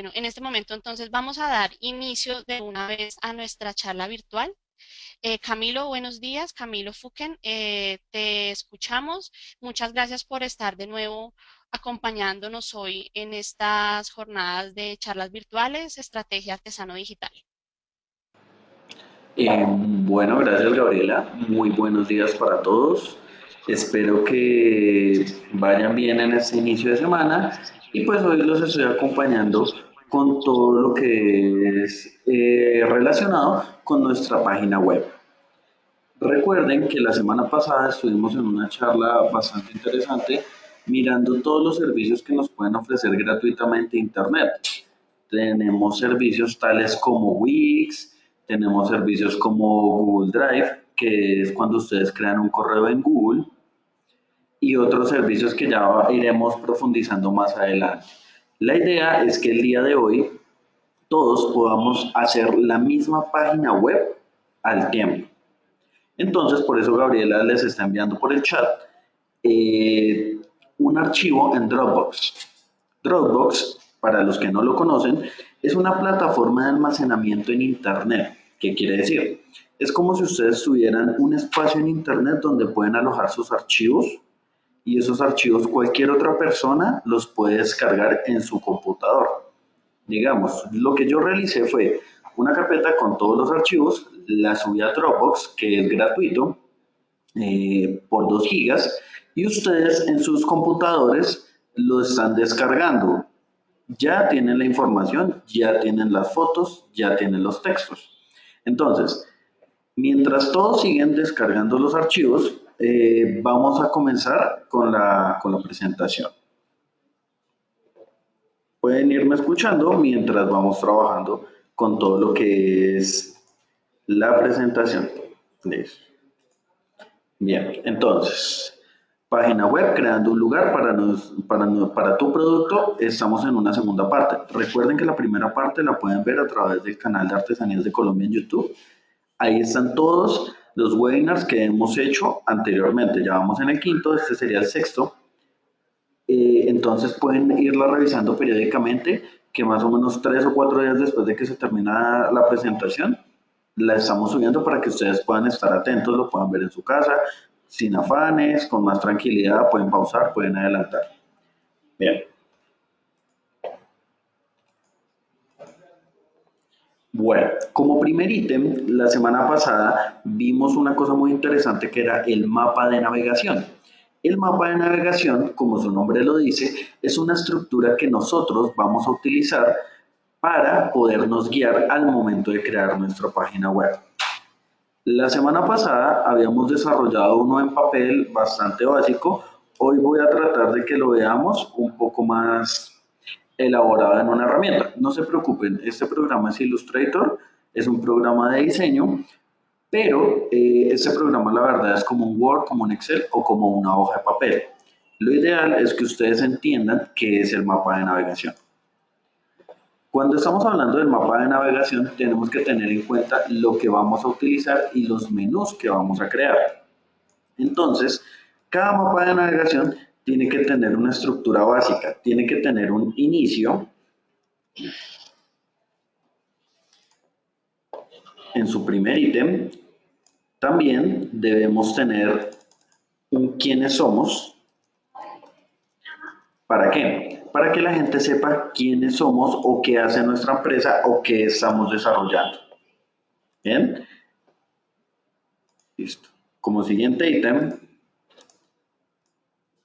Bueno, en este momento entonces vamos a dar inicio de una vez a nuestra charla virtual. Eh, Camilo, buenos días. Camilo Fuken, eh, te escuchamos. Muchas gracias por estar de nuevo acompañándonos hoy en estas jornadas de charlas virtuales, Estrategia Artesano Digital. Eh, bueno, gracias Gabriela. Muy buenos días para todos. Espero que vayan bien en este inicio de semana y pues hoy los estoy acompañando con todo lo que es eh, relacionado con nuestra página web. Recuerden que la semana pasada estuvimos en una charla bastante interesante mirando todos los servicios que nos pueden ofrecer gratuitamente Internet. Tenemos servicios tales como Wix, tenemos servicios como Google Drive, que es cuando ustedes crean un correo en Google, y otros servicios que ya iremos profundizando más adelante. La idea es que el día de hoy todos podamos hacer la misma página web al tiempo. Entonces, por eso Gabriela les está enviando por el chat eh, un archivo en Dropbox. Dropbox, para los que no lo conocen, es una plataforma de almacenamiento en Internet. ¿Qué quiere decir? Es como si ustedes tuvieran un espacio en Internet donde pueden alojar sus archivos y esos archivos cualquier otra persona los puede descargar en su computador. Digamos, lo que yo realicé fue una carpeta con todos los archivos, la subí a Dropbox, que es gratuito, eh, por 2 gigas, y ustedes en sus computadores lo están descargando. Ya tienen la información, ya tienen las fotos, ya tienen los textos. Entonces, mientras todos siguen descargando los archivos, eh, vamos a comenzar con la, con la presentación. Pueden irme escuchando mientras vamos trabajando con todo lo que es la presentación. Bien, entonces, página web, creando un lugar para, para, para tu producto, estamos en una segunda parte. Recuerden que la primera parte la pueden ver a través del canal de Artesanías de Colombia en YouTube. Ahí están todos los webinars que hemos hecho anteriormente. Ya vamos en el quinto, este sería el sexto. Eh, entonces pueden irla revisando periódicamente, que más o menos tres o cuatro días después de que se termina la presentación, la estamos subiendo para que ustedes puedan estar atentos, lo puedan ver en su casa, sin afanes, con más tranquilidad, pueden pausar, pueden adelantar. Bien. Bueno, como primer ítem, la semana pasada vimos una cosa muy interesante que era el mapa de navegación. El mapa de navegación, como su nombre lo dice, es una estructura que nosotros vamos a utilizar para podernos guiar al momento de crear nuestra página web. La semana pasada habíamos desarrollado uno en papel bastante básico. Hoy voy a tratar de que lo veamos un poco más elaborada en una herramienta. No se preocupen, este programa es Illustrator, es un programa de diseño, pero eh, este programa la verdad es como un Word, como un Excel o como una hoja de papel. Lo ideal es que ustedes entiendan qué es el mapa de navegación. Cuando estamos hablando del mapa de navegación, tenemos que tener en cuenta lo que vamos a utilizar y los menús que vamos a crear. Entonces, cada mapa de navegación tiene que tener una estructura básica, tiene que tener un inicio, en su primer ítem, también debemos tener un quiénes somos. ¿Para qué? Para que la gente sepa quiénes somos o qué hace nuestra empresa o qué estamos desarrollando. ¿Bien? Listo. Como siguiente ítem,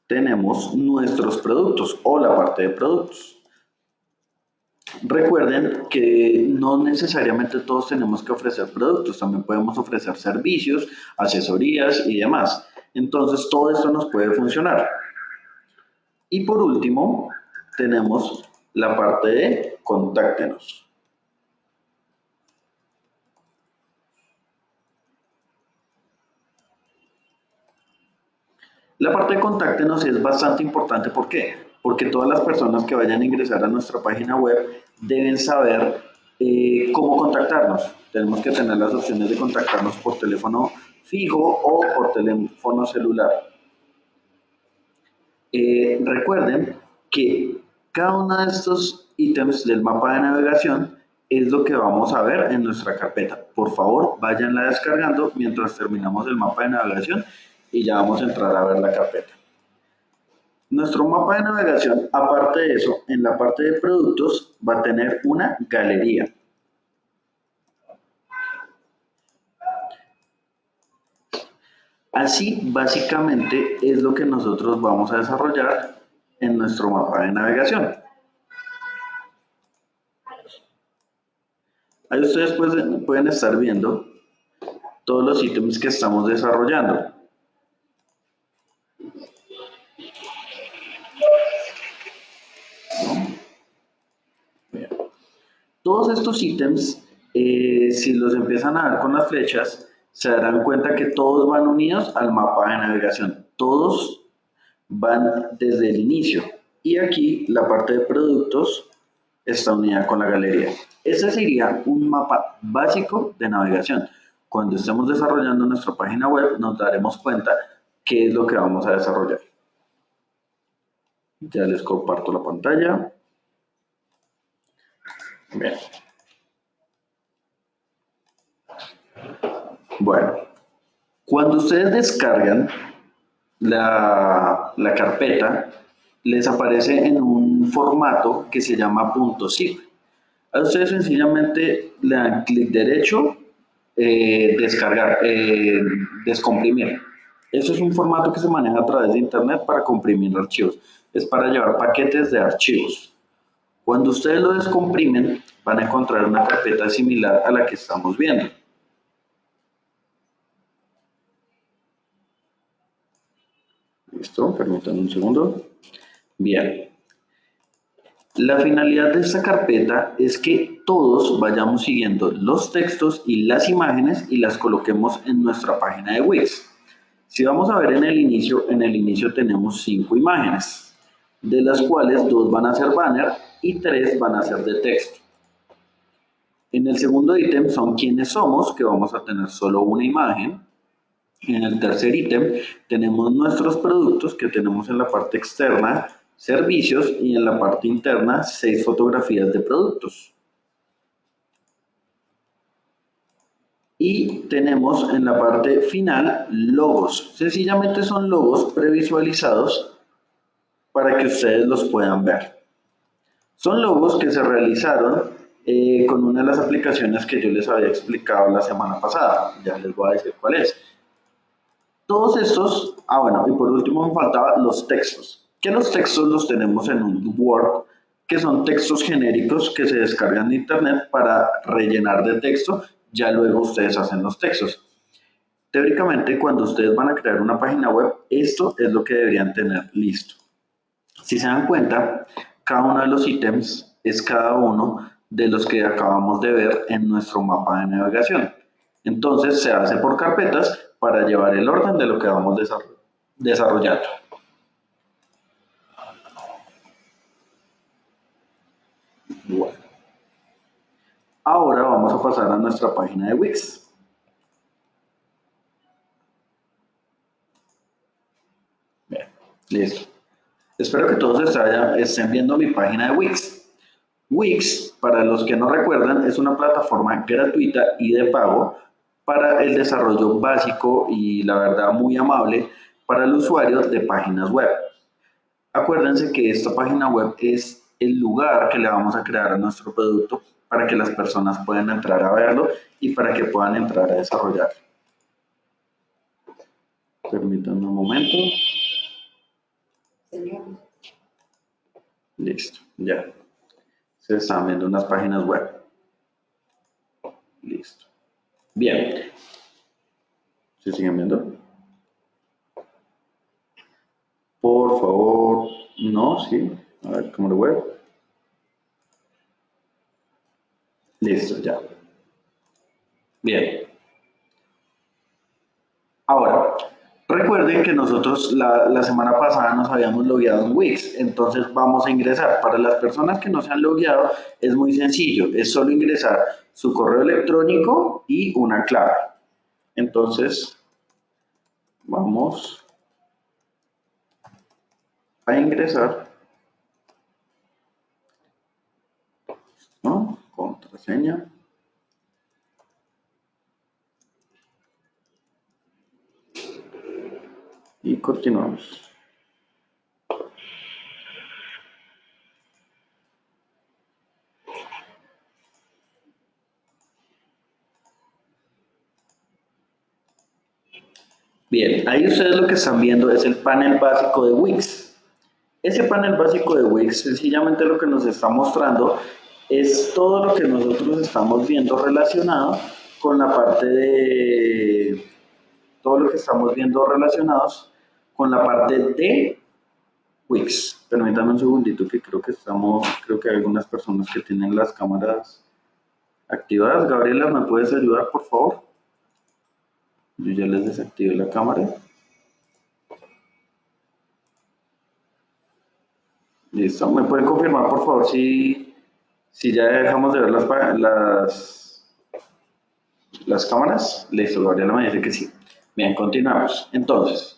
tenemos nuestros productos o la parte de productos. Recuerden que no necesariamente todos tenemos que ofrecer productos, también podemos ofrecer servicios, asesorías y demás. Entonces todo esto nos puede funcionar. Y por último, tenemos la parte de contáctenos. La parte de contáctenos es bastante importante, ¿por qué? Porque todas las personas que vayan a ingresar a nuestra página web deben saber eh, cómo contactarnos. Tenemos que tener las opciones de contactarnos por teléfono fijo o por teléfono celular. Eh, recuerden que Cada uno de estos ítems del mapa de navegación es lo que vamos a ver en nuestra carpeta. Por favor, váyanla descargando mientras terminamos el mapa de navegación y ya vamos a entrar a ver la carpeta. Nuestro mapa de navegación, aparte de eso, en la parte de productos va a tener una galería. Así, básicamente, es lo que nosotros vamos a desarrollar en nuestro mapa de navegación. Ahí ustedes pueden estar viendo todos los ítems que estamos desarrollando. Estos ítems, eh, si los empiezan a ver con las flechas, se darán cuenta que todos van unidos al mapa de navegación. Todos van desde el inicio. Y aquí la parte de productos está unida con la galería. Ese sería un mapa básico de navegación. Cuando estemos desarrollando nuestra página web nos daremos cuenta qué es lo que vamos a desarrollar. Ya les comparto la pantalla. Bien. Bueno, cuando ustedes descargan la, la, carpeta, les aparece en un formato que se llama .zip. A ustedes sencillamente le dan clic derecho, eh, descargar, eh, descomprimir. Eso es un formato que se maneja a través de internet para comprimir archivos. Es para llevar paquetes de archivos. Cuando ustedes lo descomprimen, van a encontrar una carpeta similar a la que estamos viendo. Permítanme un segundo. Bien. La finalidad de esta carpeta es que todos vayamos siguiendo los textos y las imágenes y las coloquemos en nuestra página de Wix. Si vamos a ver en el inicio, en el inicio tenemos cinco imágenes, de las cuales dos van a ser banner y tres van a ser de texto. En el segundo ítem son quiénes somos, que vamos a tener solo una imagen. En el tercer ítem tenemos nuestros productos que tenemos en la parte externa, servicios y en la parte interna seis fotografías de productos. Y tenemos en la parte final logos. Sencillamente son logos previsualizados para que ustedes los puedan ver. Son logos que se realizaron eh, con una de las aplicaciones que yo les había explicado la semana pasada. Ya les voy a decir cuál es. Todos estos, ah bueno, y por último me faltaban los textos. Que los textos los tenemos en un Word, que son textos genéricos que se descargan de internet para rellenar de texto, ya luego ustedes hacen los textos. Teóricamente, cuando ustedes van a crear una página web, esto es lo que deberían tener listo. Si se dan cuenta, cada uno de los ítems es cada uno de los que acabamos de ver en nuestro mapa de navegación. Entonces se hace por carpetas para llevar el orden de lo que vamos desarrollando. Bueno. Ahora vamos a pasar a nuestra página de Wix. Bien, listo. Espero que todos estén viendo mi página de Wix. Wix, para los que no recuerdan, es una plataforma gratuita y de pago para el desarrollo básico y la verdad muy amable para el usuario de páginas web. Acuérdense que esta página web es el lugar que le vamos a crear a nuestro producto para que las personas puedan entrar a verlo y para que puedan entrar a desarrollar. Permítanme un momento. Listo, ya. Se están viendo unas páginas web. Listo. Bien. ¿Se siguen viendo? Por favor, no, sí. A ver, ¿cómo lo web? Listo, ya. Bien. Ahora, Recuerden que nosotros la, semana pasada nos habíamos logueado en Wix, entonces vamos a ingresar. Para las personas que no se han logueado es muy sencillo, es solo ingresar su correo electrónico y una clave. Entonces, vamos a ingresar. ¿no? Contraseña. Y continuamos. Bien, ahí ustedes lo que están viendo es el panel básico de Wix. Ese panel básico de Wix sencillamente lo que nos está mostrando es todo lo que nosotros estamos viendo relacionado con la parte de todo lo que estamos viendo relacionados con la parte de Wix. Permítanme un segundito que creo que estamos, creo que hay algunas personas que tienen las cámaras activadas. Gabriela, ¿me puedes ayudar, por favor? Yo ya les desactivé la cámara. Listo, ¿me pueden confirmar por favor si, si ya dejamos de ver las, las, las cámaras? Listo, Gabriela me dice que sí. Bien, continuamos. Entonces,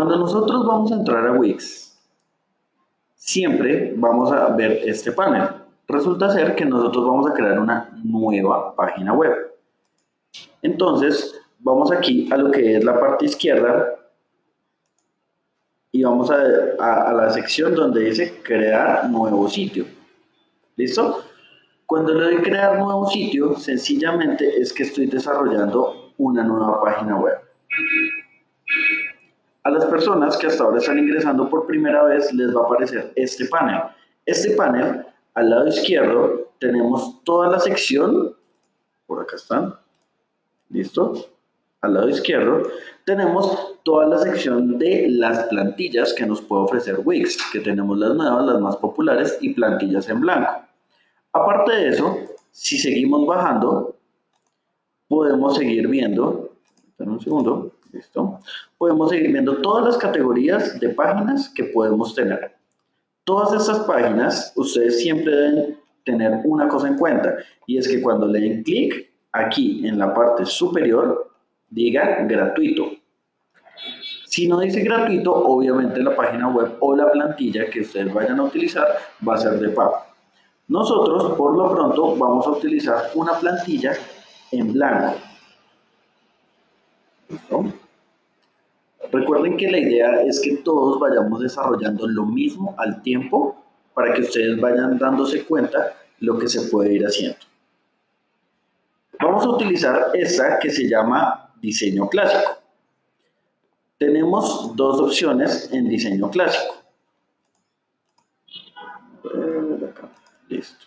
cuando nosotros vamos a entrar a Wix, siempre vamos a ver este panel. Resulta ser que nosotros vamos a crear una nueva página web. Entonces, vamos aquí a lo que es la parte izquierda y vamos a, la sección donde dice crear nuevo sitio. ¿Listo? Cuando le doy crear nuevo sitio, sencillamente es que estoy desarrollando una nueva página web. A las personas que hasta ahora están ingresando por primera vez les va a aparecer este panel. Este panel, al lado izquierdo, tenemos toda la sección, por acá están, ¿listo? al lado izquierdo, tenemos toda la sección de las plantillas que nos puede ofrecer Wix, que tenemos las nuevas, las más populares y plantillas en blanco. Aparte de eso, si seguimos bajando, podemos seguir viendo, un segundo, listo, podemos seguir viendo todas las categorías de páginas que podemos tener. Todas estas páginas, ustedes siempre deben tener una cosa en cuenta, y es que cuando le den clic aquí en la parte superior, diga gratuito. Si no dice gratuito, obviamente la página web o la plantilla que ustedes vayan a utilizar va a ser de pago. Nosotros, por lo pronto, vamos a utilizar una plantilla en blanco. Recuerden que la idea es que todos vayamos desarrollando lo mismo al tiempo para que ustedes vayan dándose cuenta lo que se puede ir haciendo. Vamos a utilizar esta que se llama diseño clásico. Tenemos dos opciones en diseño clásico. Listo.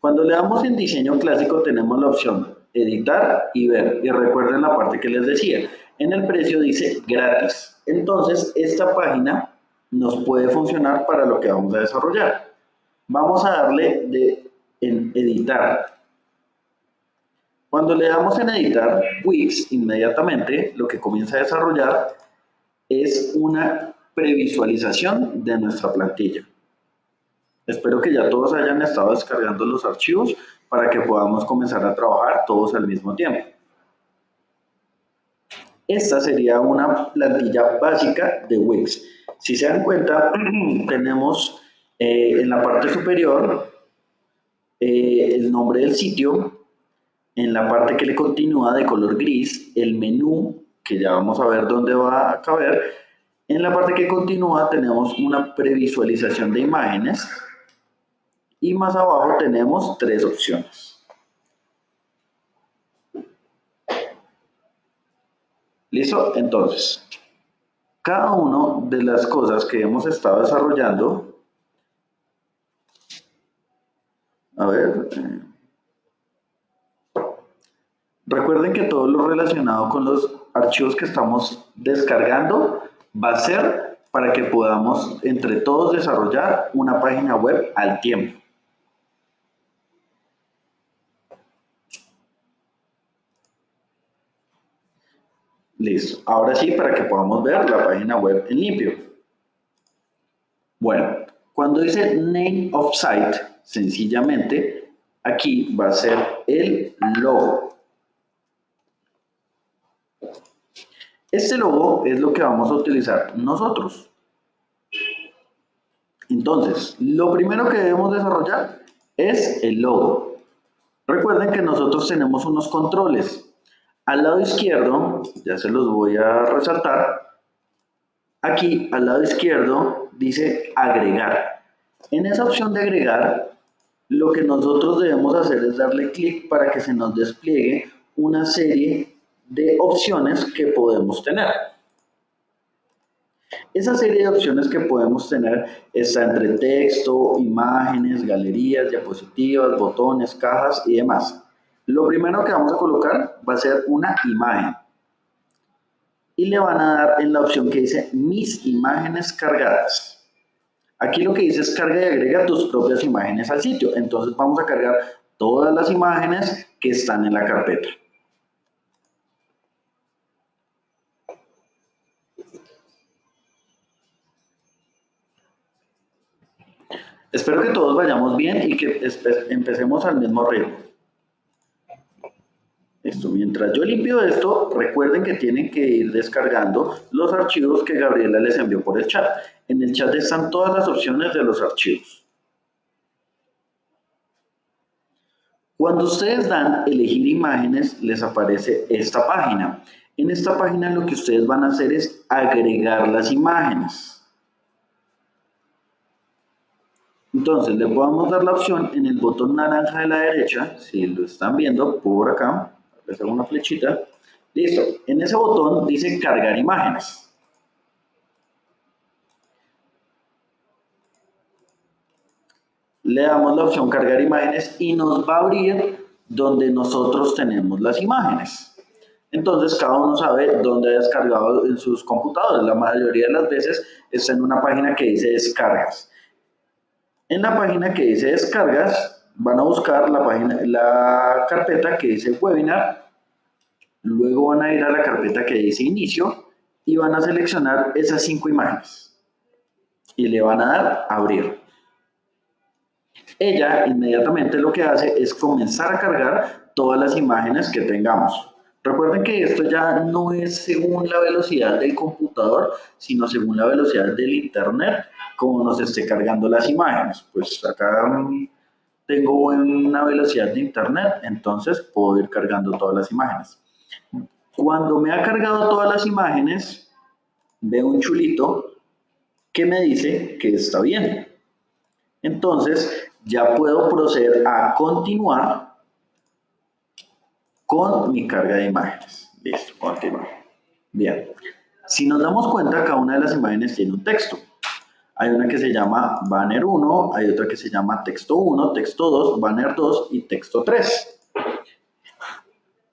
Cuando le damos en diseño clásico tenemos la opción editar y ver. Y recuerden la parte que les decía. En el precio dice gratis. Entonces esta página nos puede funcionar para lo que vamos a desarrollar. Vamos a darle de en editar cuando le damos en editar Wix, inmediatamente lo que comienza a desarrollar es una previsualización de nuestra plantilla. Espero que ya todos hayan estado descargando los archivos para que podamos comenzar a trabajar todos al mismo tiempo. Esta sería una plantilla básica de Wix. Si se dan cuenta, tenemos eh, en la parte superior eh, el nombre del sitio, en la parte que le continúa de color gris, el menú, que ya vamos a ver dónde va a caber, en la parte que continúa tenemos una previsualización de imágenes y más abajo tenemos tres opciones. ¿Listo? Entonces, cada una de las cosas que hemos estado desarrollando, a ver, eh, Recuerden que todo lo relacionado con los archivos que estamos descargando va a ser para que podamos entre todos desarrollar una página web al tiempo. Listo. Ahora sí, para que podamos ver la página web en limpio. Bueno, cuando dice name of site, sencillamente, aquí va a ser el logo. Este logo es lo que vamos a utilizar nosotros. Entonces, lo primero que debemos desarrollar es el logo. Recuerden que nosotros tenemos unos controles. Al lado izquierdo, ya se los voy a resaltar, aquí al lado izquierdo dice agregar. En esa opción de agregar, lo que nosotros debemos hacer es darle clic para que se nos despliegue una serie de opciones que podemos tener. Esa serie de opciones que podemos tener está entre texto, imágenes, galerías, diapositivas, botones, cajas y demás. Lo primero que vamos a colocar va a ser una imagen. Y le van a dar en la opción que dice mis imágenes cargadas. Aquí lo que dice es carga y agrega tus propias imágenes al sitio. Entonces vamos a cargar todas las imágenes que están en la carpeta. Espero que todos vayamos bien y que empecemos al mismo ritmo. Esto, mientras yo limpio esto, recuerden que tienen que ir descargando los archivos que Gabriela les envió por el chat. En el chat están todas las opciones de los archivos. Cuando ustedes dan elegir imágenes, les aparece esta página. En esta página lo que ustedes van a hacer es agregar las imágenes. Entonces le podemos dar la opción en el botón naranja de la derecha, si lo están viendo por acá, les hago una flechita, listo, en ese botón dice cargar imágenes. Le damos la opción cargar imágenes y nos va a abrir donde nosotros tenemos las imágenes. Entonces cada uno sabe dónde ha descargado en sus computadores. La mayoría de las veces está en una página que dice descargas. En la página que dice descargas, van a buscar la, página, la carpeta que dice webinar, luego van a ir a la carpeta que dice inicio y van a seleccionar esas cinco imágenes y le van a dar abrir. Ella inmediatamente lo que hace es comenzar a cargar todas las imágenes que tengamos. Recuerden que esto ya no es según la velocidad del computador, sino según la velocidad del internet como nos esté cargando las imágenes. Pues acá mm, tengo una velocidad de internet, entonces puedo ir cargando todas las imágenes. Cuando me ha cargado todas las imágenes, veo un chulito que me dice que está bien. Entonces, ya puedo proceder a continuar con mi carga de imágenes. Listo, continuar. Bien. Si nos damos cuenta, cada una de las imágenes tiene un texto. Hay una que se llama banner 1, hay otra que se llama texto 1, texto 2, banner 2 y texto 3.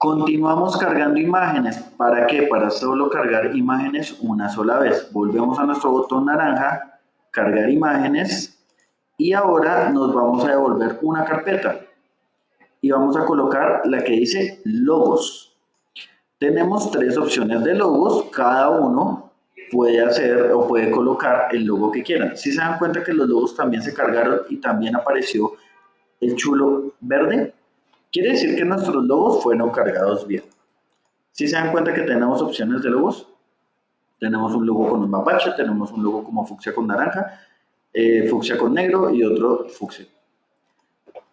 Continuamos cargando imágenes. ¿Para qué? Para solo cargar imágenes una sola vez. Volvemos a nuestro botón naranja, cargar imágenes y ahora nos vamos a devolver una carpeta y vamos a colocar la que dice logos. Tenemos tres opciones de logos, cada uno puede hacer o puede colocar el logo que quieran. Si se dan cuenta que los logos también se cargaron y también apareció el chulo verde, quiere decir que nuestros logos fueron cargados bien. Si se dan cuenta que tenemos opciones de logos, tenemos un logo con un mapache, tenemos un logo como fucsia con naranja, eh, fucsia con negro y otro fucsia.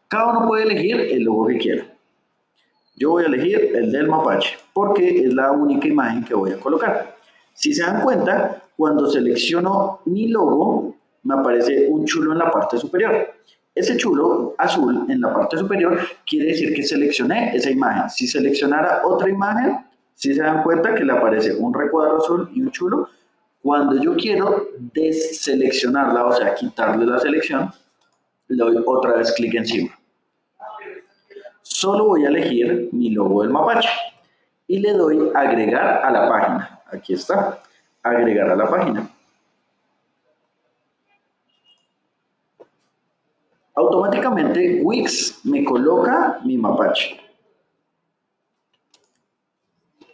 Cada uno puede elegir el logo que quiera. Yo voy a elegir el del mapache porque es la única imagen que voy a colocar. Si se dan cuenta, cuando selecciono mi logo, me aparece un chulo en la parte superior. Ese chulo azul en la parte superior quiere decir que seleccioné esa imagen. Si seleccionara otra imagen, si se dan cuenta que le aparece un recuadro azul y un chulo, cuando yo quiero deseleccionarla, o sea, quitarle la selección, le doy otra vez clic encima. Solo voy a elegir mi logo del mapache y le doy agregar a la página. Aquí está, agregar a la página. Automáticamente Wix me coloca mi mapache.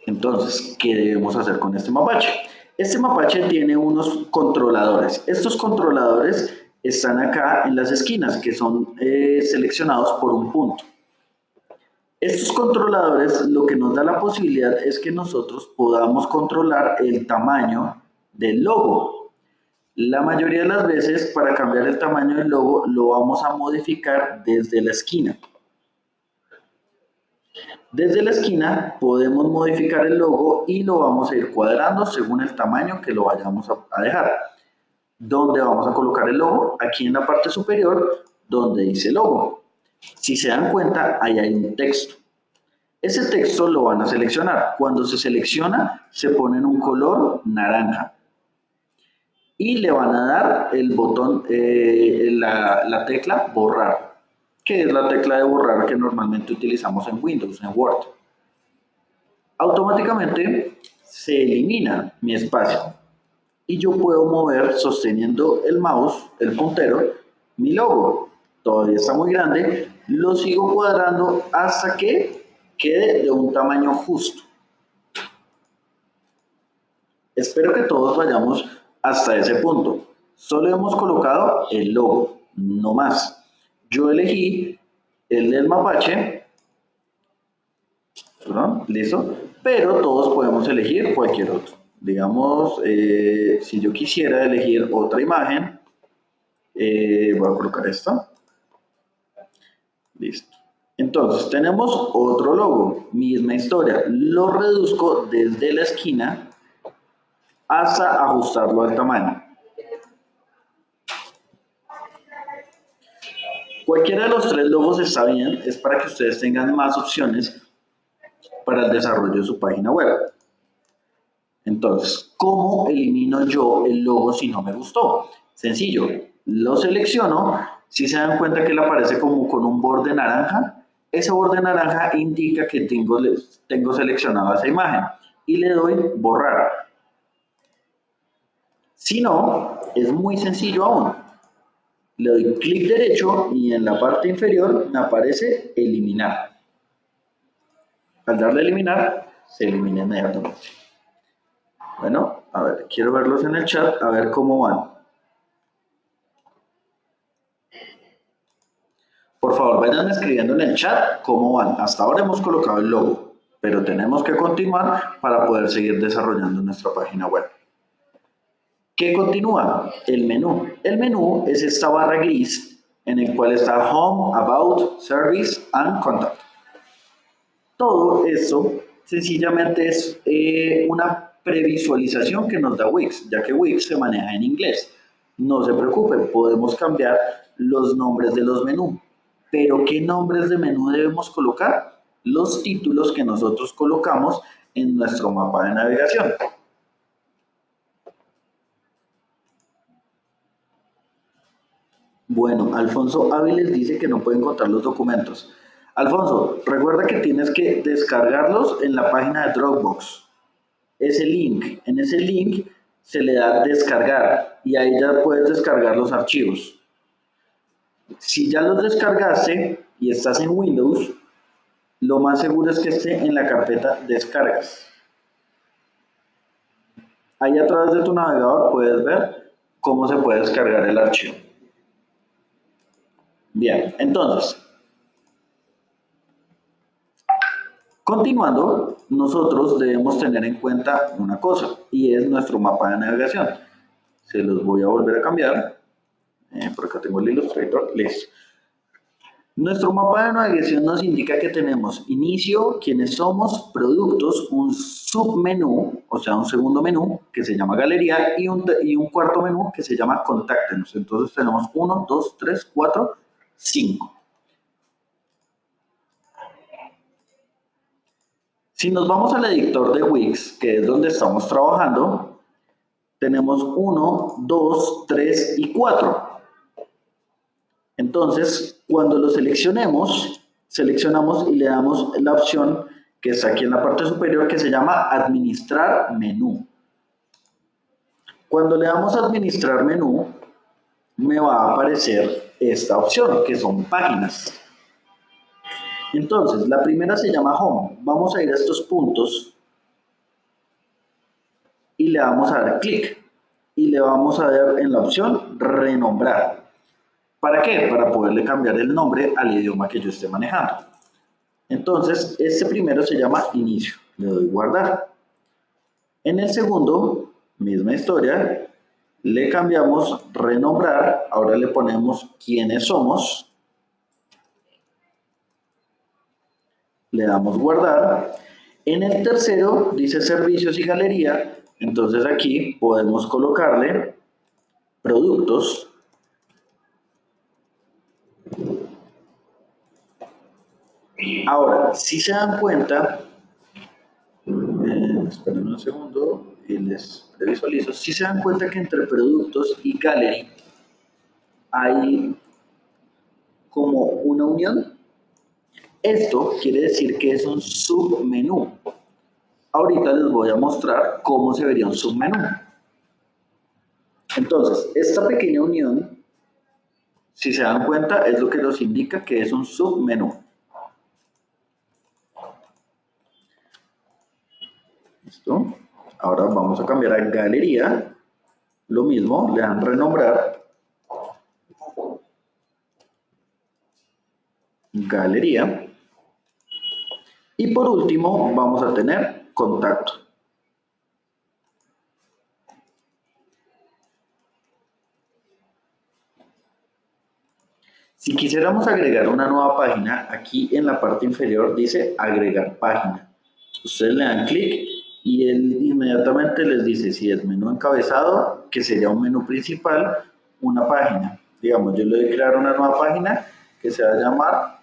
Entonces, ¿qué debemos hacer con este mapache? Este mapache tiene unos controladores. Estos controladores están acá en las esquinas, que son eh, seleccionados por un punto. Estos controladores lo que nos da la posibilidad es que nosotros podamos controlar el tamaño del logo. La mayoría de las veces para cambiar el tamaño del logo lo vamos a modificar desde la esquina. Desde la esquina podemos modificar el logo y lo vamos a ir cuadrando según el tamaño que lo vayamos a dejar. ¿Dónde vamos a colocar el logo? Aquí en la parte superior donde dice logo. Si se dan cuenta, ahí hay un texto. Ese texto lo van a seleccionar. Cuando se selecciona, se pone en un color naranja. Y le van a dar el botón, eh, la, la tecla borrar, que es la tecla de borrar que normalmente utilizamos en Windows, en Word. Automáticamente se elimina mi espacio y yo puedo mover sosteniendo el mouse, el puntero, mi logo todavía está muy grande, lo sigo cuadrando hasta que quede de un tamaño justo. Espero que todos vayamos hasta ese punto. Solo hemos colocado el logo, no más. Yo elegí el del mapache, listo, pero todos podemos elegir cualquier otro. Digamos, eh, si yo quisiera elegir otra imagen, eh, voy a colocar esta. Listo. Entonces, tenemos otro logo, misma historia. Lo reduzco desde la esquina hasta ajustarlo al tamaño. Cualquiera de los tres logos está bien, es para que ustedes tengan más opciones para el desarrollo de su página web. Entonces, ¿cómo elimino yo el logo si no me gustó? Sencillo, lo selecciono si se dan cuenta que le aparece como con un borde naranja, ese borde naranja indica que tengo, tengo seleccionada esa imagen y le doy borrar. Si no, es muy sencillo aún. Le doy clic derecho y en la parte inferior me aparece eliminar. Al darle eliminar, se elimina inmediatamente. Bueno, a ver, quiero verlos en el chat, a ver cómo van. Por favor, vayan escribiendo en el chat cómo van. Hasta ahora hemos colocado el logo, pero tenemos que continuar para poder seguir desarrollando nuestra página web. ¿Qué continúa? El menú. El menú es esta barra gris en el cual está Home, About, Service and Contact. Todo eso sencillamente es eh, una previsualización que nos da Wix, ya que Wix se maneja en inglés. No se preocupen, podemos cambiar los nombres de los menús. Pero ¿qué nombres de menú debemos colocar? Los títulos que nosotros colocamos en nuestro mapa de navegación. Bueno, Alfonso Áviles dice que no puede encontrar los documentos. Alfonso, recuerda que tienes que descargarlos en la página de Dropbox. Ese link, en ese link se le da descargar y ahí ya puedes descargar los archivos. Si ya los descargaste y estás en Windows, lo más seguro es que esté en la carpeta descargas. Ahí a través de tu navegador puedes ver cómo se puede descargar el archivo. Bien, entonces, continuando, nosotros debemos tener en cuenta una cosa y es nuestro mapa de navegación. Se los voy a volver a cambiar eh, por acá tengo el Illustrator, listo. Nuestro mapa de navegación nos indica que tenemos inicio, quienes somos, productos, un submenú, o sea, un segundo menú que se llama galería y un, y un cuarto menú que se llama contáctenos. Entonces tenemos 1, 2, 3, 4, 5. Si nos vamos al editor de Wix, que es donde estamos trabajando, tenemos 1, 2, 3 y 4. Entonces, cuando lo seleccionemos, seleccionamos y le damos la opción que está aquí en la parte superior que se llama Administrar Menú. Cuando le damos Administrar Menú, me va a aparecer esta opción, que son páginas. Entonces, la primera se llama Home. Vamos a ir a estos puntos y le vamos a dar clic y le vamos a dar en la opción Renombrar. ¿Para qué? Para poderle cambiar el nombre al idioma que yo esté manejando. Entonces, este primero se llama inicio. Le doy guardar. En el segundo, misma historia, le cambiamos renombrar, ahora le ponemos quiénes somos, le damos guardar. En el tercero dice servicios y galería, entonces aquí podemos colocarle productos. Ahora, si se dan cuenta, eh, esperen un segundo y les previsualizo, si se dan cuenta que entre productos y gallery hay como una unión, esto quiere decir que es un submenú. Ahorita les voy a mostrar cómo se vería un submenú. Entonces, esta pequeña unión, si se dan cuenta, es lo que nos indica que es un submenú. ¿Listo? Ahora vamos a cambiar a galería. Lo mismo, le dan renombrar. Galería. Y por último, vamos a tener contacto. Si quisiéramos agregar una nueva página, aquí en la parte inferior dice agregar página. Ustedes le dan clic y él inmediatamente les dice si es menú encabezado, que sería un menú principal, una página. Digamos, yo le voy a crear una nueva página que se va a llamar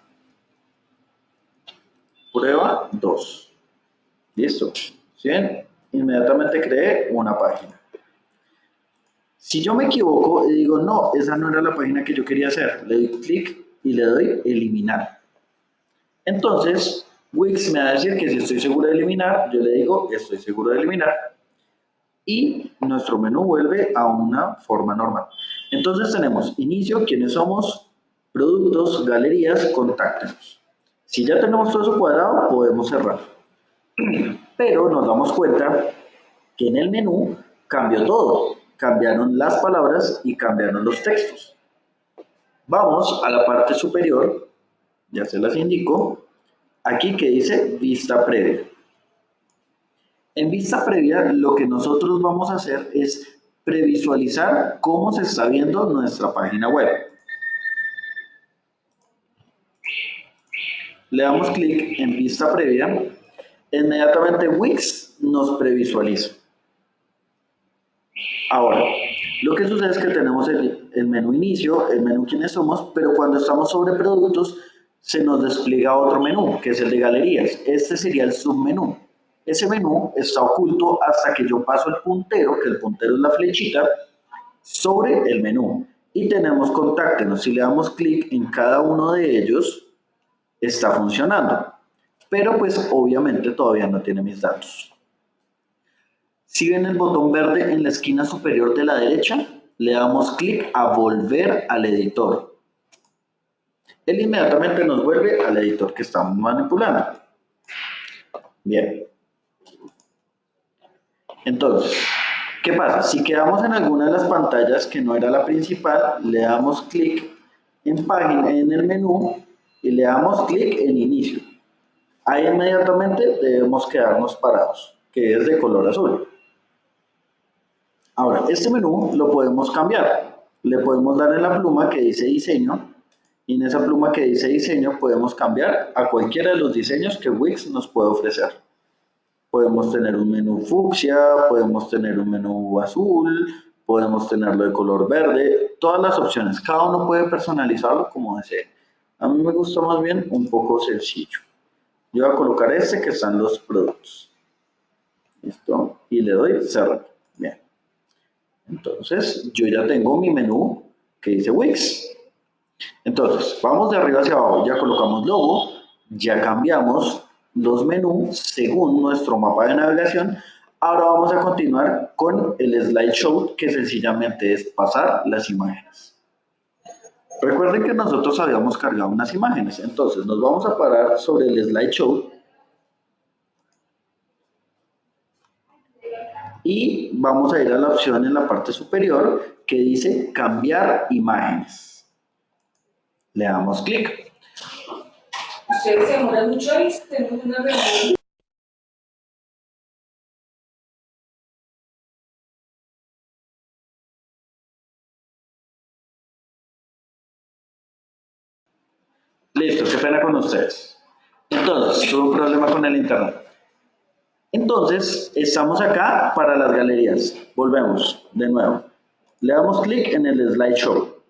prueba 2. ¿Listo? ¿Sí? Inmediatamente creé una página. Si yo me equivoco y digo, no, esa no era la página que yo quería hacer, le doy clic y le doy eliminar. Entonces, Wix me va a decir que si estoy seguro de eliminar, yo le digo, estoy seguro de eliminar. Y nuestro menú vuelve a una forma normal. Entonces tenemos inicio, quiénes somos, productos, galerías, contáctenos. Si ya tenemos todo eso cuadrado, podemos cerrar. Pero nos damos cuenta que en el menú cambió todo. Cambiaron las palabras y cambiaron los textos. Vamos a la parte superior, ya se las indico, aquí que dice vista previa. En vista previa lo que nosotros vamos a hacer es previsualizar cómo se está viendo nuestra página web. le damos clic en vista previa, inmediatamente Wix nos previsualiza. Ahora, lo que sucede es que tenemos el, menú inicio, el menú quiénes somos, pero cuando estamos sobre productos se nos despliega otro menú, que es el de galerías. Este sería el submenú. Ese menú está oculto hasta que yo paso el puntero, que el puntero es la flechita, sobre el menú. Y tenemos contáctenos. Si le damos clic en cada uno de ellos, está funcionando. Pero pues obviamente todavía no tiene mis datos. Si ven el botón verde en la esquina superior de la derecha, le damos clic a volver al editor. Él inmediatamente nos vuelve al editor que estamos manipulando. Bien. Entonces, ¿qué pasa? Si quedamos en alguna de las pantallas que no era la principal, le damos clic en página en el menú y le damos clic en inicio. Ahí inmediatamente debemos quedarnos parados, que es de color azul. Ahora, este menú lo podemos cambiar. Le podemos dar en la pluma que dice diseño y en esa pluma que dice diseño podemos cambiar a cualquiera de los diseños que Wix nos puede ofrecer. Podemos tener un menú fucsia, podemos tener un menú azul, podemos tenerlo de color verde, todas las opciones. Cada uno puede personalizarlo como desee. A mí me gusta más bien un poco sencillo. Yo voy a colocar este que están los productos. ¿Listo? Y le doy cerrar. Bien. Entonces, yo ya tengo mi menú que dice Wix. Entonces, vamos de arriba hacia abajo. Ya colocamos logo, ya cambiamos los menús según nuestro mapa de navegación. Ahora vamos a continuar con el slideshow, que sencillamente es pasar las imágenes. Recuerden que nosotros habíamos cargado unas imágenes, entonces nos vamos a parar sobre el slideshow y vamos a ir a la opción en la parte superior que dice cambiar imágenes. Le damos clic. Ustedes se mucho ahí, tenemos una reunión. Listo, qué pena con ustedes. Entonces, tuve un problema con el internet. Entonces, estamos acá para las galerías. Volvemos de nuevo. Le damos clic en el slideshow.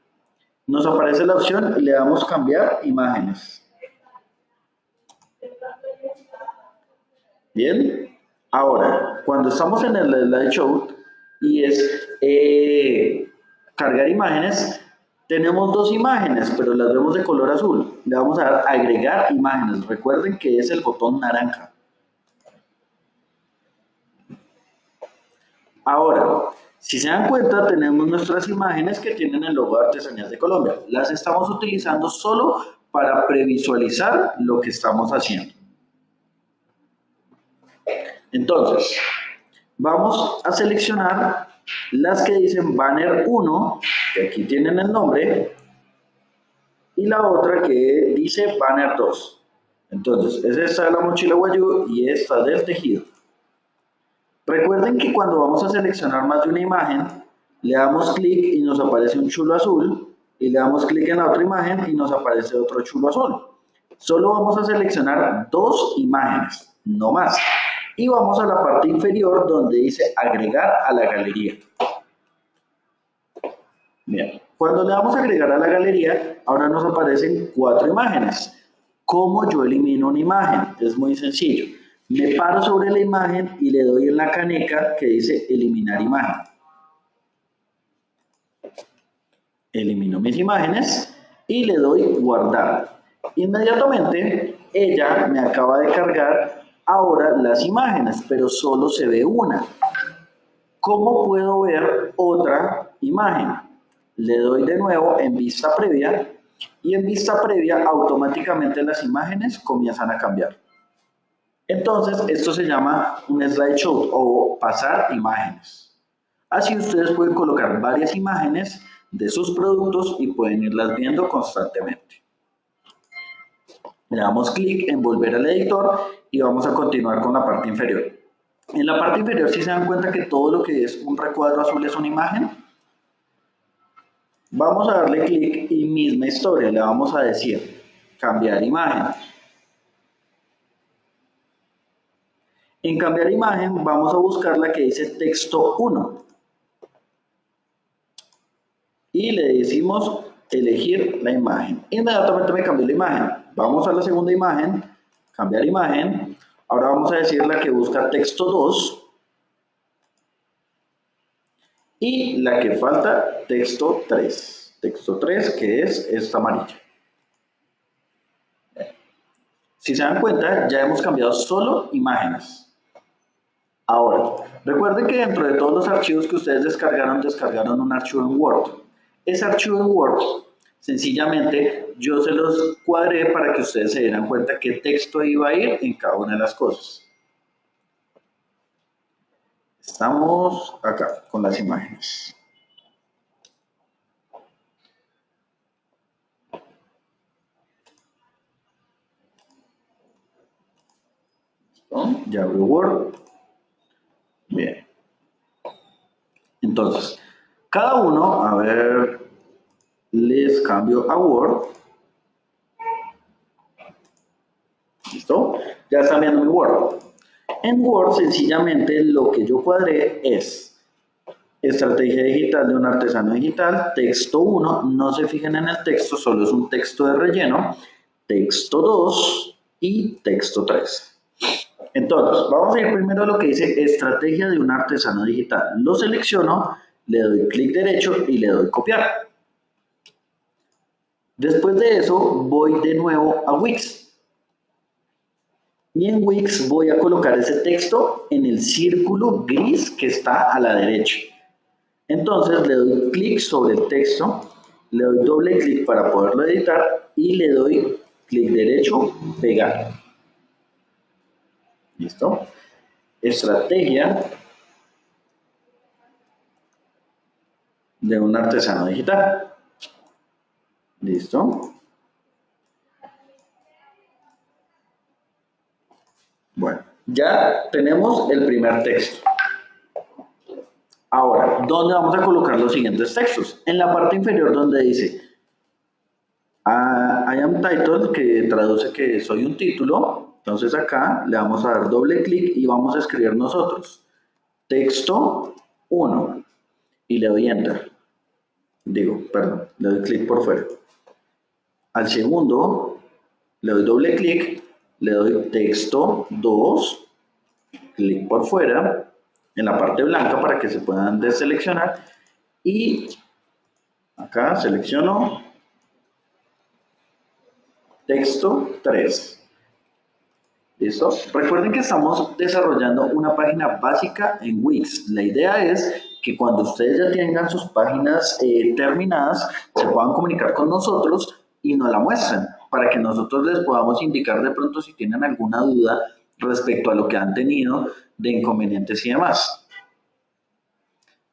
Nos aparece la opción y le damos cambiar imágenes. Bien. Ahora, cuando estamos en el slideshow y es eh, cargar imágenes, tenemos dos imágenes, pero las vemos de color azul. Le vamos a dar agregar imágenes. Recuerden que es el botón naranja. Ahora, si se dan cuenta, tenemos nuestras imágenes que tienen el logo de Artesanías de Colombia. Las estamos utilizando solo para previsualizar lo que estamos haciendo. Entonces, vamos a seleccionar las que dicen banner 1, que aquí tienen el nombre, y la otra que dice banner 2. Entonces, es esta la mochila guayú y esta del tejido. Recuerden que cuando vamos a seleccionar más de una imagen, le damos clic y nos aparece un chulo azul, y le damos clic en la otra imagen y nos aparece otro chulo azul. Solo vamos a seleccionar dos imágenes, no más. Y vamos a la parte inferior donde dice agregar a la galería. Cuando le damos a agregar a la galería, ahora nos aparecen cuatro imágenes. ¿Cómo yo elimino una imagen? Es muy sencillo. Me paro sobre la imagen y le doy en la caneca que dice eliminar imagen. Elimino mis imágenes y le doy guardar. Inmediatamente ella me acaba de cargar ahora las imágenes, pero solo se ve una. ¿Cómo puedo ver otra imagen? Le doy de nuevo en vista previa y en vista previa automáticamente las imágenes comienzan a cambiar. Entonces, esto se llama un slideshow o pasar imágenes. Así ustedes pueden colocar varias imágenes de sus productos y pueden irlas viendo constantemente. Le damos clic en volver al editor y vamos a continuar con la parte inferior. En la parte inferior si se dan cuenta que todo lo que es un recuadro azul es una imagen. Vamos a darle clic y misma historia, le vamos a decir cambiar imagen. En cambiar imagen vamos a buscar la que dice texto 1. Y le decimos elegir la imagen. Inmediatamente me cambió la imagen. Vamos a la segunda imagen, cambiar imagen. Ahora vamos a decir la que busca texto 2. Y la que falta, texto 3. Texto 3, que es esta amarilla. Si se dan cuenta, ya hemos cambiado solo imágenes. Ahora, recuerden que dentro de todos los archivos que ustedes descargaron, descargaron un archivo en Word. Ese archivo en Word, sencillamente, yo se los cuadré para que ustedes se dieran cuenta qué texto iba a ir en cada una de las cosas. Estamos acá con las imágenes. Ya abro Word. Bien. Entonces, cada uno, a ver, les cambio a Word. ¿Listo? Ya está viendo mi Word. En Word, sencillamente, lo que yo cuadré es estrategia digital de un artesano digital, texto 1, no se fijen en el texto, solo es un texto de relleno, texto 2 y texto 3. Entonces, vamos a ir primero a lo que dice estrategia de un artesano digital. Lo selecciono, le doy clic derecho y le doy copiar. Después de eso, voy de nuevo a Wix. Y en Wix voy a colocar ese texto en el círculo gris que está a la derecha. Entonces le doy clic sobre el texto, le doy doble clic para poderlo editar y le doy clic derecho, pegar. ¿Listo? Estrategia de un artesano digital. ¿Listo? Bueno, ya tenemos el primer texto. Ahora, ¿dónde vamos a colocar los siguientes textos? En la parte inferior donde dice I am title, que traduce que soy un título. Entonces acá le vamos a dar doble clic y vamos a escribir nosotros. Texto 1. Y le doy enter. Digo, perdón, le doy clic por fuera. Al segundo, le doy doble clic, le doy texto 2, clic por fuera, en la parte blanca para que se puedan deseleccionar. Y acá selecciono texto 3. Recuerden que estamos desarrollando una página básica en Wix. La idea es que cuando ustedes ya tengan sus páginas eh, terminadas, se puedan comunicar con nosotros y nos la muestren para que nosotros les podamos indicar de pronto si tienen alguna duda respecto a lo que han tenido de inconvenientes y demás.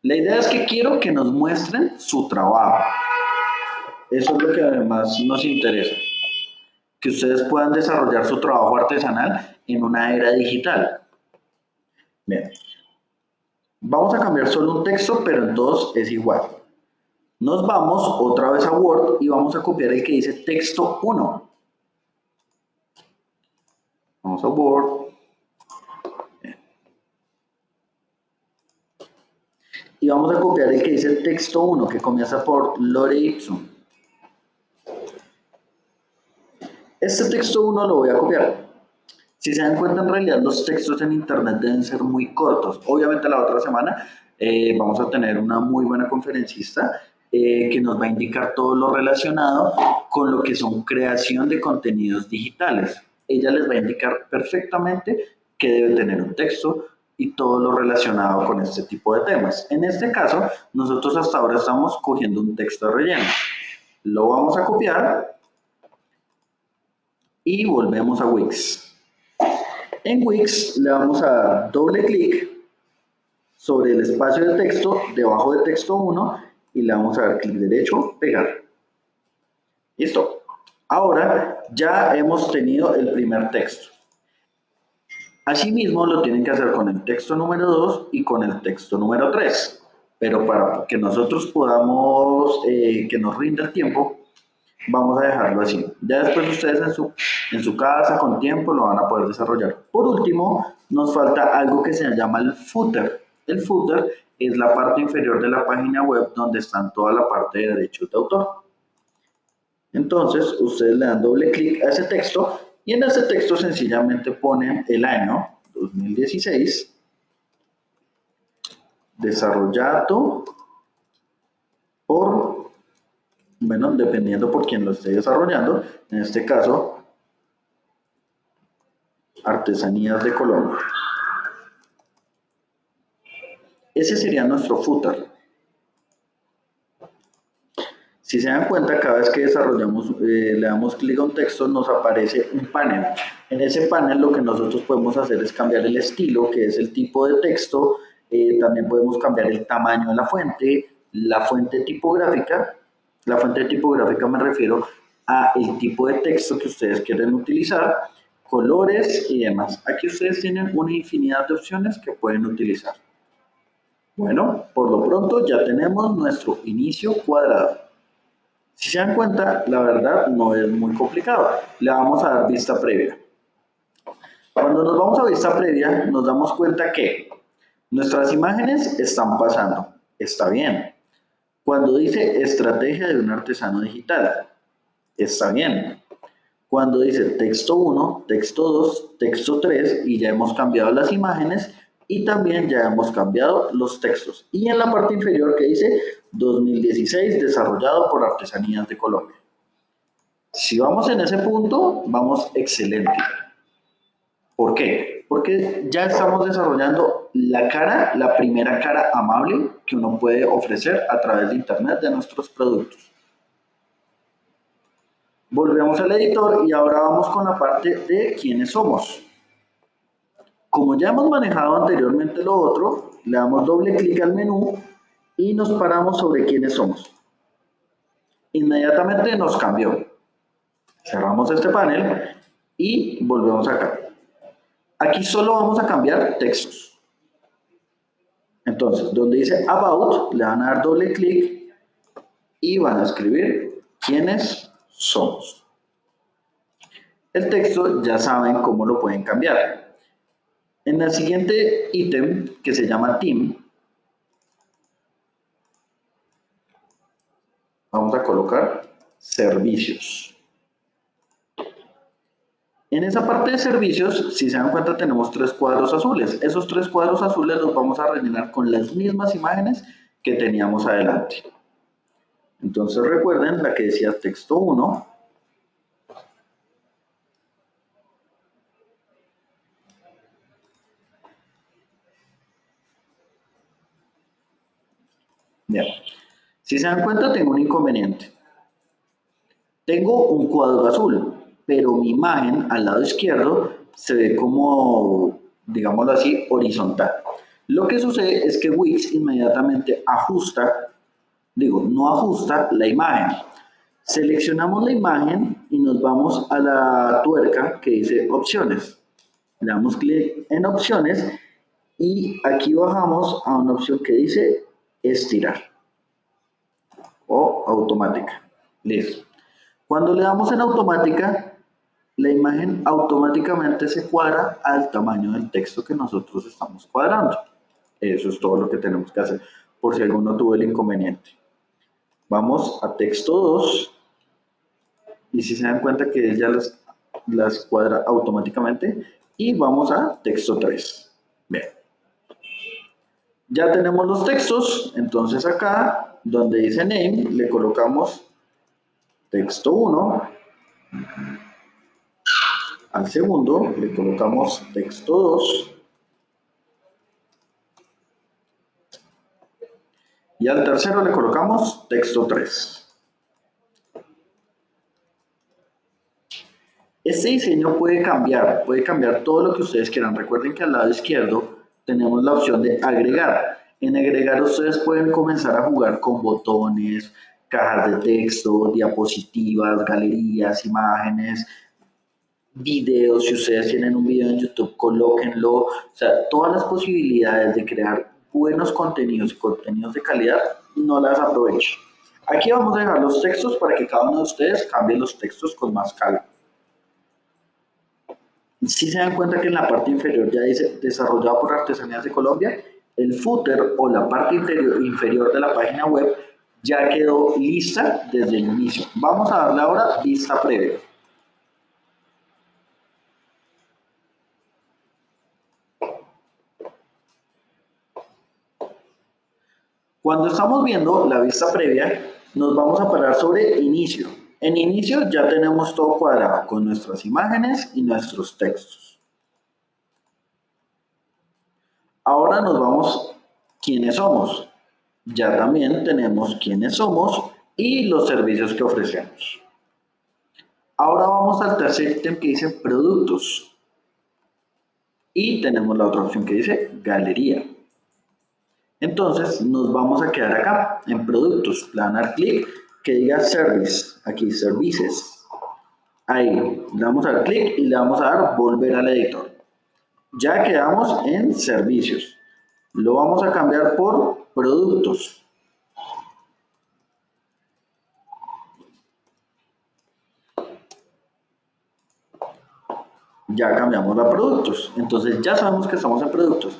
La idea es que quiero que nos muestren su trabajo. Eso es lo que además nos interesa que ustedes puedan desarrollar su trabajo artesanal en una era digital. Bien. Vamos a cambiar solo un texto, pero en todos es igual. Nos vamos otra vez a Word y vamos a copiar el que dice texto 1. Vamos a Word. Y vamos a copiar el que dice texto 1, que comienza por Lore Ipsum. Este texto 1 lo voy a copiar. Si se dan cuenta, en realidad los textos en Internet deben ser muy cortos. Obviamente la otra semana eh, vamos a tener una muy buena conferencista eh, que nos va a indicar todo lo relacionado con lo que son creación de contenidos digitales. Ella les va a indicar perfectamente que debe tener un texto y todo lo relacionado con este tipo de temas. En este caso, nosotros hasta ahora estamos cogiendo un texto relleno. Lo vamos a copiar y volvemos a Wix. En Wix le vamos a dar doble clic sobre el espacio de texto, debajo de texto 1, y le vamos a dar clic derecho, pegar. Listo. Ahora ya hemos tenido el primer texto. Asimismo lo tienen que hacer con el texto número 2 y con el texto número 3. Pero para que nosotros podamos, eh, que nos rinda el tiempo, vamos a dejarlo así. Ya después ustedes en su, en su casa con tiempo lo van a poder desarrollar. Por último, nos falta algo que se llama el footer. El footer es la parte inferior de la página web donde están toda la parte de derechos de autor. Entonces, ustedes le dan doble clic a ese texto y en ese texto sencillamente ponen el año 2016 desarrollado por bueno, dependiendo por quién lo esté desarrollando, en este caso, Artesanías de Colombia. Ese sería nuestro footer. Si se dan cuenta, cada vez que desarrollamos, eh, le damos clic a un texto, nos aparece un panel. En ese panel lo que nosotros podemos hacer es cambiar el estilo, que es el tipo de texto, eh, también podemos cambiar el tamaño de la fuente, la fuente tipográfica la fuente tipográfica me refiero a el tipo de texto que ustedes quieren utilizar, colores y demás. Aquí ustedes tienen una infinidad de opciones que pueden utilizar. Bueno, por lo pronto ya tenemos nuestro inicio cuadrado. Si se dan cuenta, la verdad no es muy complicado. Le vamos a dar vista previa. Cuando nos vamos a vista previa, nos damos cuenta que nuestras imágenes están pasando. Está bien. Cuando dice estrategia de un artesano digital, está bien. Cuando dice texto 1, texto 2, texto 3 y ya hemos cambiado las imágenes y también ya hemos cambiado los textos. Y en la parte inferior que dice 2016 desarrollado por Artesanías de Colombia. Si vamos en ese punto, vamos excelente. ¿Por qué? Porque ya estamos desarrollando la cara, la primera cara amable que uno puede ofrecer a través de Internet de nuestros productos. Volvemos al editor y ahora vamos con la parte de quiénes somos. Como ya hemos manejado anteriormente lo otro, le damos doble clic al menú y nos paramos sobre quiénes somos. Inmediatamente nos cambió. Cerramos este panel y volvemos acá. Aquí solo vamos a cambiar textos. Entonces, donde dice About, le van a dar doble clic y van a escribir quiénes somos. el texto ya saben cómo lo pueden cambiar. En el siguiente ítem, que se llama Team, vamos a colocar servicios. En esa parte de servicios, si se dan cuenta, tenemos tres cuadros azules. Esos tres cuadros azules los vamos a rellenar con las mismas imágenes que teníamos adelante. Entonces recuerden la que decía texto 1. Bien. Si se dan cuenta, tengo un inconveniente. Tengo un cuadro azul, pero mi imagen al lado izquierdo se ve como, digámoslo así, horizontal. Lo que sucede es que Wix inmediatamente ajusta, digo, no ajusta la imagen. Seleccionamos la imagen y nos vamos a la tuerca que dice opciones. Le damos clic en opciones y aquí bajamos a una opción que dice estirar o automática. Listo. Cuando le damos en automática, la imagen automáticamente se cuadra al tamaño del texto que nosotros estamos cuadrando. Eso es todo lo que tenemos que hacer, por si alguno tuvo el inconveniente. Vamos a texto 2, y si se dan cuenta que ya las, las cuadra automáticamente, y vamos a texto 3. Bien. Ya tenemos los textos, entonces acá, donde dice name, le colocamos texto 1, al segundo le colocamos texto 2 y al tercero le colocamos texto 3. Este diseño puede cambiar, puede cambiar todo lo que ustedes quieran. Recuerden que al lado izquierdo tenemos la opción de agregar. En agregar ustedes pueden comenzar a jugar con botones, cajas de texto, diapositivas, galerías, imágenes, videos, si ustedes tienen un video en YouTube, colóquenlo, o sea, todas las posibilidades de crear buenos contenidos y contenidos de calidad, no las aprovechen. Aquí vamos a dejar los textos para que cada uno de ustedes cambie los textos con más calma. Si se dan cuenta que en la parte inferior ya dice desarrollado por Artesanías de Colombia, el footer o la parte interior, inferior de la página web ya quedó lista desde el inicio. Vamos a darle ahora vista previa. Cuando estamos viendo la vista previa, nos vamos a parar sobre inicio. En inicio ya tenemos todo cuadrado con nuestras imágenes y nuestros textos. Ahora nos vamos quiénes somos. Ya también tenemos quiénes somos y los servicios que ofrecemos. Ahora vamos al tercer ítem que dice productos. Y tenemos la otra opción que dice galería. Entonces nos vamos a quedar acá en productos, le dar clic que diga service, aquí services. Ahí le damos al clic y le vamos a dar volver al editor. Ya quedamos en servicios. Lo vamos a cambiar por productos. Ya cambiamos a productos. Entonces ya sabemos que estamos en productos.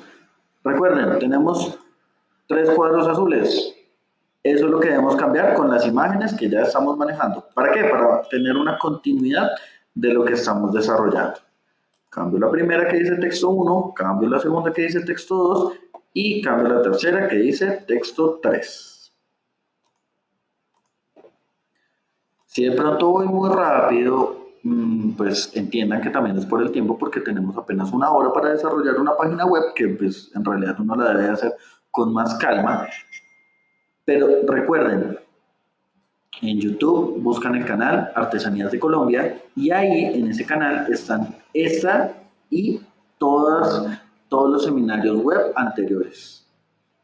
Recuerden, tenemos tres cuadros azules. Eso es lo que debemos cambiar con las imágenes que ya estamos manejando. ¿Para qué? Para tener una continuidad de lo que estamos desarrollando. Cambio la primera que dice texto 1, cambio la segunda que dice texto 2 y cambio la tercera que dice texto 3. Si de pronto voy muy rápido, mm, pues entiendan que también es por el tiempo porque tenemos apenas una hora para desarrollar una página web que pues en realidad uno la debe hacer con más calma. Pero recuerden, en YouTube buscan el canal Artesanías de Colombia y ahí en ese canal están esta y todas, todos los seminarios web anteriores.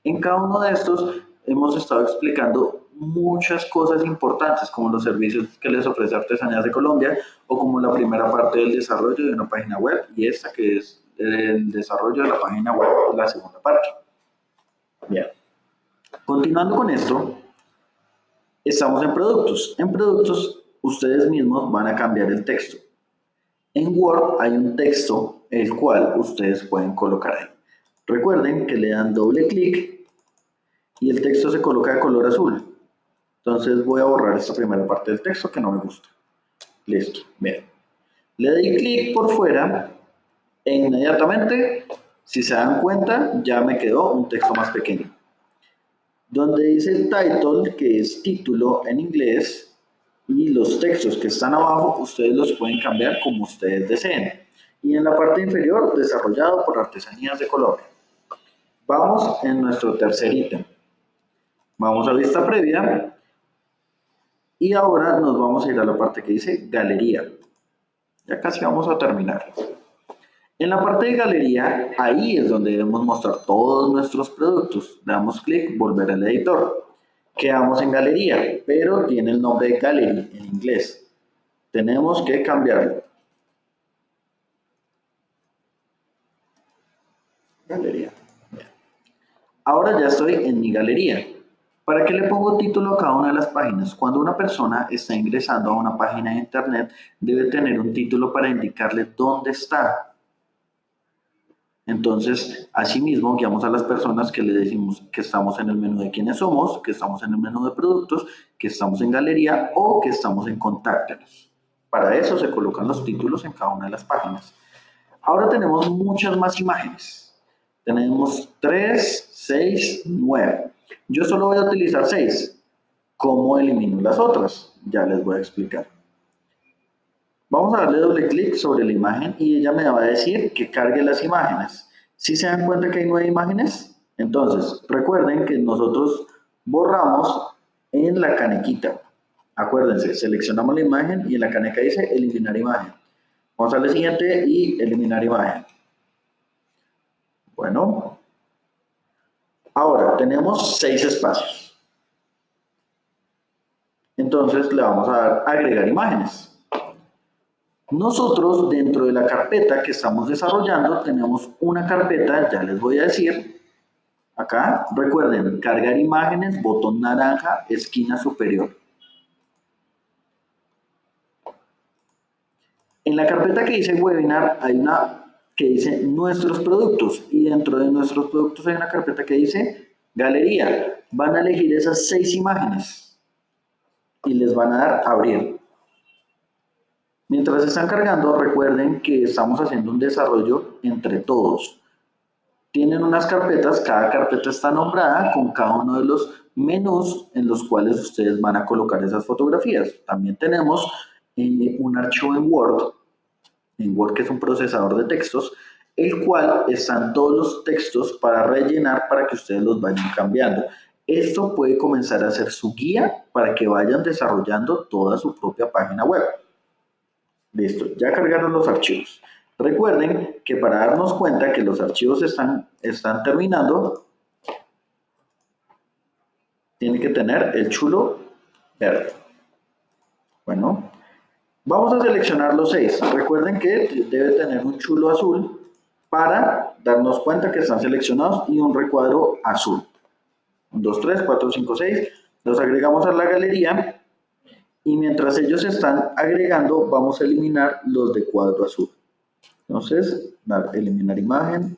En cada uno de estos hemos estado explicando muchas cosas importantes como los servicios que les ofrece Artesanías de Colombia o como la primera parte del desarrollo de una página web y esta que es el desarrollo de la página web, la segunda parte. Bien. Continuando con esto, estamos en productos. En productos, ustedes mismos van a cambiar el texto. En Word hay un texto el cual ustedes pueden colocar ahí. Recuerden que le dan doble clic y el texto se coloca de color azul. Entonces voy a borrar esta primera parte del texto que no me gusta. Listo, bien. Le doy clic por fuera e inmediatamente, si se dan cuenta, ya me quedó un texto más pequeño. Donde dice title, que es título en inglés, y los textos que están abajo, ustedes los pueden cambiar como ustedes deseen. Y en la parte inferior, desarrollado por Artesanías de Colombia. Vamos en nuestro tercer ítem. Vamos a vista previa. Y ahora nos vamos a ir a la parte que dice galería. Ya casi vamos a terminar. En la parte de galería, ahí es donde debemos mostrar todos nuestros productos. Damos clic, volver al editor. Quedamos en galería, pero tiene el nombre de gallery en inglés. Tenemos que cambiarlo. Galería. Ahora ya estoy en mi galería. ¿Para qué le pongo título a cada una de las páginas? Cuando una persona está ingresando a una página de internet, debe tener un título para indicarle dónde está. Entonces, asimismo, guiamos a las personas que le decimos que estamos en el menú de quiénes somos, que estamos en el menú de productos, que estamos en galería o que estamos en contáctenos. Para eso se colocan los títulos en cada una de las páginas. Ahora tenemos muchas más imágenes. Tenemos 3, 6, 9. Yo solo voy a utilizar 6. ¿Cómo elimino las otras? Ya les voy a explicar. Vamos a darle doble clic sobre la imagen y ella me va a decir que cargue las imágenes. Si se dan cuenta que hay nueve imágenes, entonces recuerden que nosotros borramos en la canequita. Acuérdense, seleccionamos la imagen y en la caneca dice eliminar imagen. Vamos a la siguiente y eliminar imagen. Bueno, ahora tenemos seis espacios. Entonces le vamos a dar agregar imágenes. Nosotros dentro de la carpeta que estamos desarrollando tenemos una carpeta, ya les voy a decir, acá, recuerden, cargar imágenes, botón naranja, esquina superior. En la carpeta que dice webinar hay una que dice nuestros productos y dentro de nuestros productos hay una carpeta que dice galería. Van a elegir esas seis imágenes y les van a dar abrir. Mientras están cargando, recuerden que estamos haciendo un desarrollo entre todos. Tienen unas carpetas, cada carpeta está nombrada con cada uno de los menús en los cuales ustedes van a colocar esas fotografías. También tenemos eh, un archivo en Word, en Word que es un procesador de textos, el cual están todos los textos para rellenar para que ustedes los vayan cambiando. Esto puede comenzar a ser su guía para que vayan desarrollando toda su propia página web. Listo, ya cargaron los archivos. Recuerden que para darnos cuenta que los archivos están, están terminando, tiene que tener el chulo verde. Bueno, vamos a seleccionar los seis. Recuerden que debe tener un chulo azul para darnos cuenta que están seleccionados y un recuadro azul. 1, 2, 3, 4, 5, 6. Los agregamos a la galería y mientras ellos están agregando vamos a eliminar los de cuadro azul. Entonces, eliminar imagen.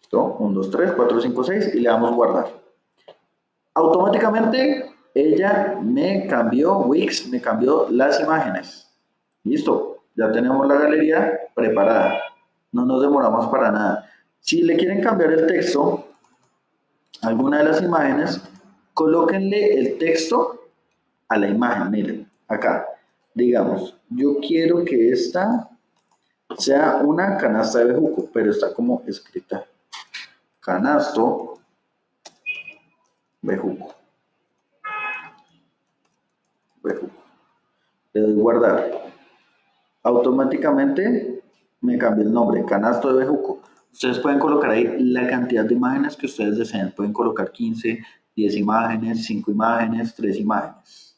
Listo, 1, 2, 3, 4, 5, 6 y le damos guardar. Automáticamente ella me cambió, Wix me cambió las imágenes. Listo, ya tenemos la galería preparada. No nos demoramos para nada. Si le quieren cambiar el texto, alguna de las imágenes, colóquenle el texto a la imagen, miren, acá. Digamos, yo quiero que esta sea una canasta de bejuco, pero está como escrita. Canasto bejuco. Le doy guardar. Automáticamente me cambia el nombre, canasto de bejuco. Ustedes pueden colocar ahí la cantidad de imágenes que ustedes deseen. Pueden colocar 15, 10 imágenes, 5 imágenes, 3 imágenes.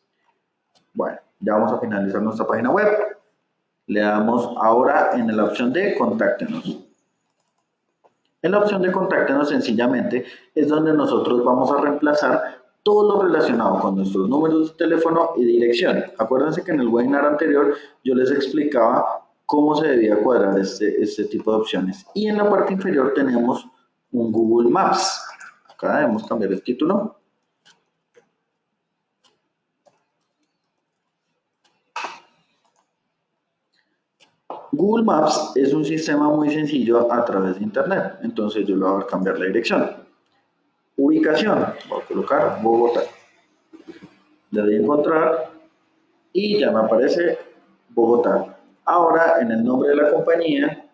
Bueno, ya vamos a finalizar nuestra página web. Le damos ahora en la opción de contáctenos. En la opción de contáctenos sencillamente es donde nosotros vamos a reemplazar todo lo relacionado con nuestros números de teléfono y dirección. Acuérdense que en el webinar anterior yo les explicaba cómo se debía cuadrar este, este tipo de opciones. Y en la parte inferior tenemos un Google Maps. Acá debemos cambiar el título. Google Maps es un sistema muy sencillo a través de Internet. Entonces yo le voy a cambiar la dirección. Ubicación, voy a colocar Bogotá. Le doy a encontrar y ya me aparece Bogotá. Ahora en el nombre de la compañía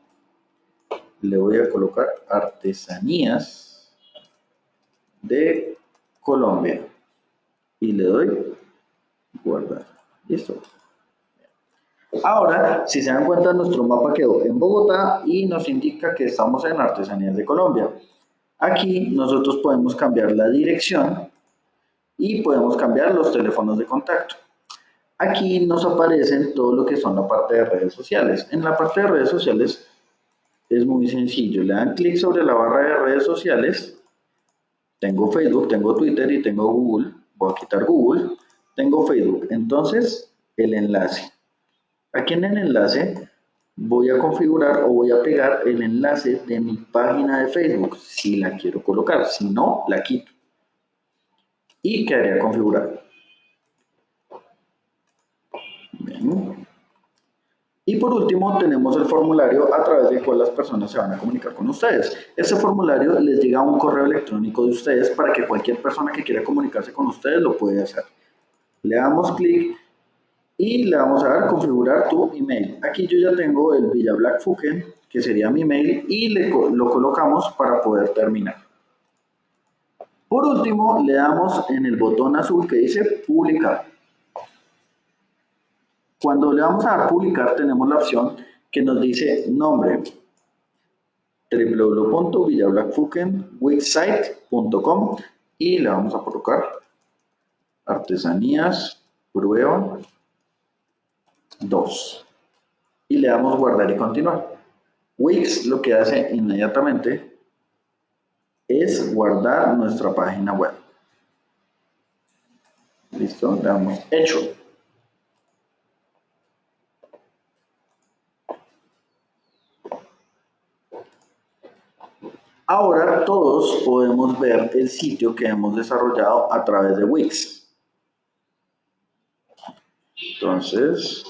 le voy a colocar Artesanías de Colombia y le doy guardar. Listo. Ahora, si se dan cuenta, nuestro mapa quedó en Bogotá y nos indica que estamos en Artesanías de Colombia. Aquí nosotros podemos cambiar la dirección y podemos cambiar los teléfonos de contacto. Aquí nos aparecen todo lo que son la parte de redes sociales. En la parte de redes sociales es muy sencillo. Le dan clic sobre la barra de redes sociales. Tengo Facebook, tengo Twitter y tengo Google. Voy a quitar Google. Tengo Facebook. Entonces, el enlace. Aquí en el enlace voy a configurar o voy a pegar el enlace de mi página de Facebook si la quiero colocar, si no, la quito y quedaría configurado. Y por último tenemos el formulario a través del cual las personas se van a comunicar con ustedes. Este formulario les llega a un correo electrónico de ustedes para que cualquier persona que quiera comunicarse con ustedes lo pueda hacer. Le damos clic y le vamos a dar configurar tu email. Aquí yo ya tengo el Villa Black que sería mi email, y le, lo colocamos para poder terminar. Por último, le damos en el botón azul que dice publicar. Cuando le vamos a dar publicar, tenemos la opción que nos dice nombre www.villablackfuken.wixsite.com y le vamos a colocar artesanías prueba 2. Y le damos guardar y continuar. Wix lo que hace inmediatamente es guardar nuestra página web. Listo, le damos hecho. Ahora todos podemos ver el sitio que hemos desarrollado a través de Wix. Entonces,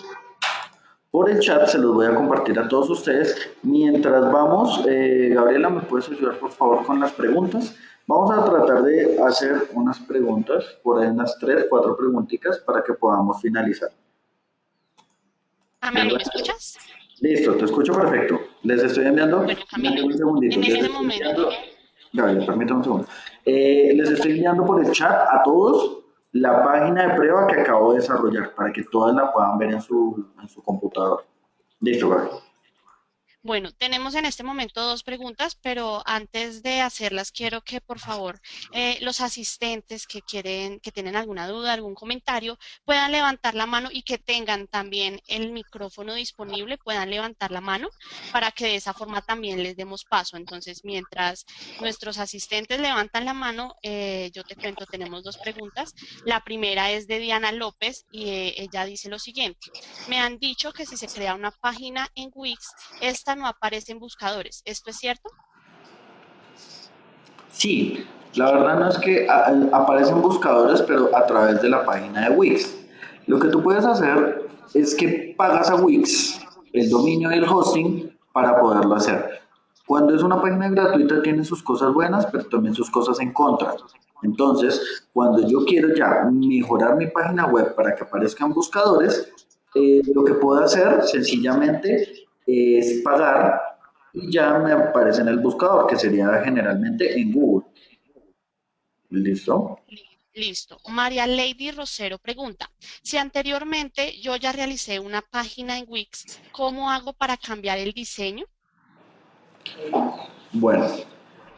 por el chat se los voy a compartir a todos ustedes. Mientras vamos, eh, Gabriela, ¿me puedes ayudar por favor con las preguntas? Vamos a tratar de hacer unas preguntas, por ahí unas tres, cuatro preguntitas para que podamos finalizar. ¿A ¿me escuchas? Listo, te escucho perfecto. Les estoy enviando... Bueno, Camilo, un segundito. en este momento... Gabriela, permítame un segundo. Eh, les estoy enviando por el chat a todos la página de prueba que acabo de desarrollar para que todas la puedan ver en su, en su computador. Listo, Gaby. Bueno, tenemos en este momento dos preguntas, pero antes de hacerlas quiero que por favor eh, los asistentes que quieren, que tienen alguna duda, algún comentario, puedan levantar la mano y que tengan también el micrófono disponible, puedan levantar la mano para que de esa forma también les demos paso. Entonces, mientras nuestros asistentes levantan la mano, eh, yo te cuento, tenemos dos preguntas. La primera es de Diana López y eh, ella dice lo siguiente. Me han dicho que si se crea una página en Wix, esta no aparece en buscadores. ¿Esto es cierto? Sí, la verdad no es que aparecen buscadores, pero a través de la página de Wix. Lo que tú puedes hacer es que pagas a Wix el dominio y el hosting para poderlo hacer. Cuando es una página gratuita tiene sus cosas buenas, pero también sus cosas en contra. Entonces, cuando yo quiero ya mejorar mi página web para que aparezcan buscadores, eh, lo que puedo hacer sencillamente es pagar y ya me aparece en el buscador, que sería generalmente en Google. ¿Listo? Listo. María Lady Rosero pregunta, si anteriormente yo ya realicé una página en Wix, ¿cómo hago para cambiar el diseño? Bueno,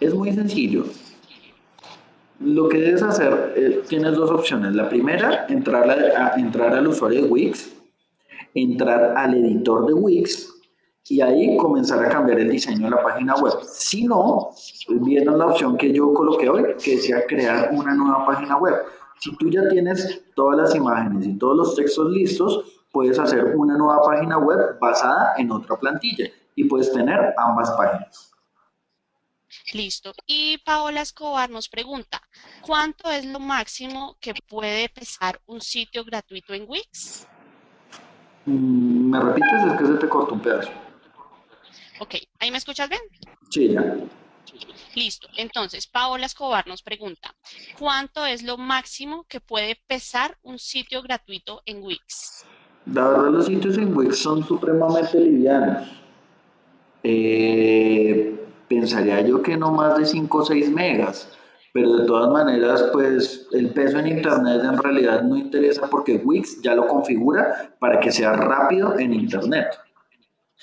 es muy sencillo. Lo que debes hacer, eh, tienes dos opciones. La primera, entrar, a, entrar al usuario de Wix, entrar al editor de Wix y ahí comenzar a cambiar el diseño de la página web. Si no, viendo la opción que yo coloqué hoy, que decía crear una nueva página web. Si tú ya tienes todas las imágenes y todos los textos listos, puedes hacer una nueva página web basada en otra plantilla y puedes tener ambas páginas. Listo. Y Paola Escobar nos pregunta, ¿cuánto es lo máximo que puede pesar un sitio gratuito en Wix? Mm, ¿Me repites? Es que se te cortó un pedazo. Ok, ¿ahí me escuchas bien? Sí, ya. Listo. Entonces, Paola Escobar nos pregunta, ¿cuánto es lo máximo que puede pesar un sitio gratuito en Wix? La verdad, los sitios en Wix son supremamente livianos. Eh, pensaría yo que no más de 5 o 6 megas, pero de todas maneras, pues el peso en Internet en realidad no interesa porque Wix ya lo configura para que sea rápido en Internet.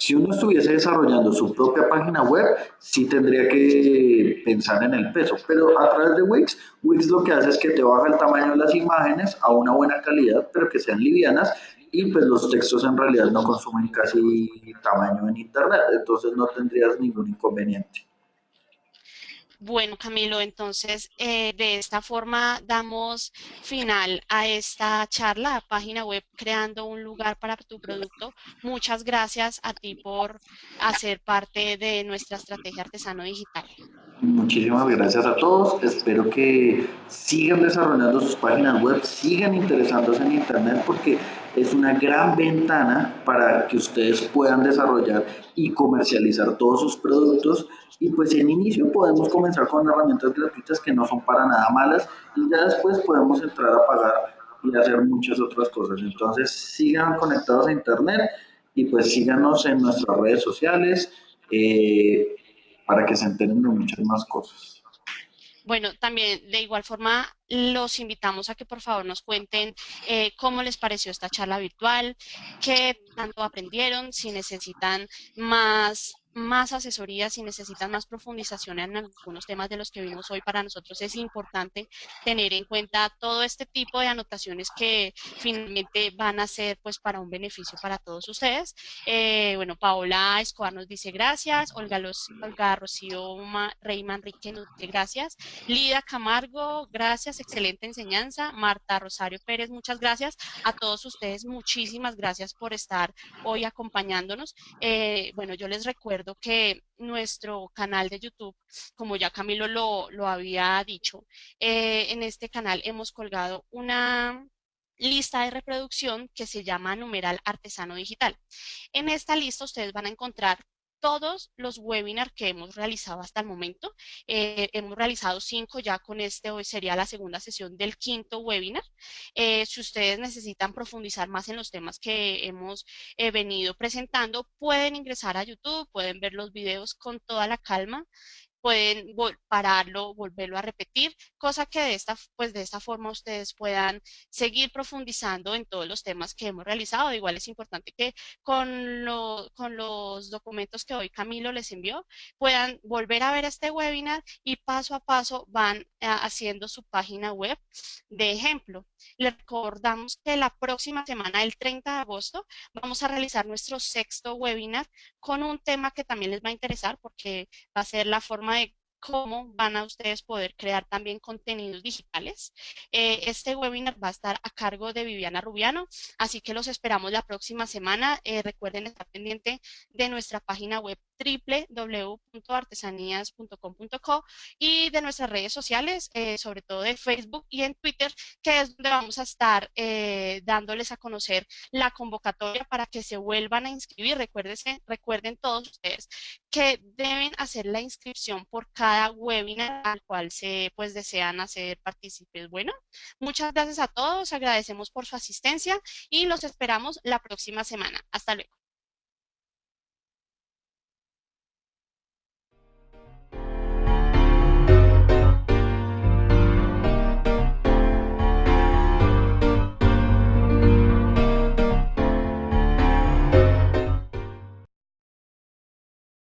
Si uno estuviese desarrollando su propia página web, sí tendría que pensar en el peso, pero a través de Wix, Wix lo que hace es que te baja el tamaño de las imágenes a una buena calidad, pero que sean livianas y pues los textos en realidad no consumen casi tamaño en internet, entonces no tendrías ningún inconveniente. Bueno, Camilo, entonces eh, de esta forma damos final a esta charla, página web creando un lugar para tu producto. Muchas gracias a ti por hacer parte de nuestra estrategia artesano digital. Muchísimas gracias a todos. Espero que sigan desarrollando sus páginas web, sigan interesándose en Internet porque es una gran ventana para que ustedes puedan desarrollar y comercializar todos sus productos y pues en inicio podemos comenzar con herramientas gratuitas que no son para nada malas y ya después podemos entrar a pagar y hacer muchas otras cosas. Entonces sigan conectados a internet y pues síganos en nuestras redes sociales eh, para que se enteren de muchas más cosas. Bueno, también de igual forma los invitamos a que por favor nos cuenten eh, cómo les pareció esta charla virtual, qué tanto aprendieron, si necesitan más más asesoría, si necesitan más profundización en algunos temas de los que vimos hoy, para nosotros es importante tener en cuenta todo este tipo de anotaciones que finalmente van a ser pues para un beneficio para todos ustedes. Eh, bueno, Paola Escobar nos dice gracias, Olga, Los, Olga Rocío Rey Manrique nos gracias, Lida Camargo, gracias, excelente enseñanza, Marta Rosario Pérez, muchas gracias a todos ustedes, muchísimas gracias por estar hoy acompañándonos. Eh, bueno, yo les recuerdo que nuestro canal de YouTube, como ya Camilo lo, lo había dicho, eh, en este canal hemos colgado una lista de reproducción que se llama numeral artesano digital. En esta lista ustedes van a encontrar todos los webinars que hemos realizado hasta el momento. Eh, hemos realizado cinco, ya con este hoy sería la segunda sesión del quinto webinar. Eh, si ustedes necesitan profundizar más en los temas que hemos eh, venido presentando, pueden ingresar a YouTube, pueden ver los videos con toda la calma pueden pararlo, volverlo a repetir, cosa que de esta, pues de esta forma ustedes puedan seguir profundizando en todos los temas que hemos realizado. Igual es importante que con, con los documentos que hoy Camilo les envió, puedan volver a ver este webinar y paso a paso van eh, haciendo su página web de ejemplo. Les recordamos que la próxima semana, el 30 de agosto, vamos a realizar nuestro sexto webinar con un tema que también les va a interesar porque va a ser la forma de cómo van a ustedes poder crear también contenidos digitales. Eh, este webinar va a estar a cargo de Viviana Rubiano, así que los esperamos la próxima semana. Eh, recuerden estar pendiente de nuestra página web www.artesanías.com.co y de nuestras redes sociales, eh, sobre todo de Facebook y en Twitter, que es donde vamos a estar eh, dándoles a conocer la convocatoria para que se vuelvan a inscribir. Recuerden todos ustedes que deben hacer la inscripción por cada webinar al cual se pues desean hacer partícipes. Bueno, muchas gracias a todos, agradecemos por su asistencia y los esperamos la próxima semana. Hasta luego.